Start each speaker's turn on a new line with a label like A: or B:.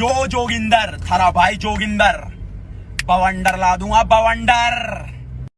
A: जो जोगिंदर थारा भाई जोगिंदर। बवंडर ला दूँगा बवंडर।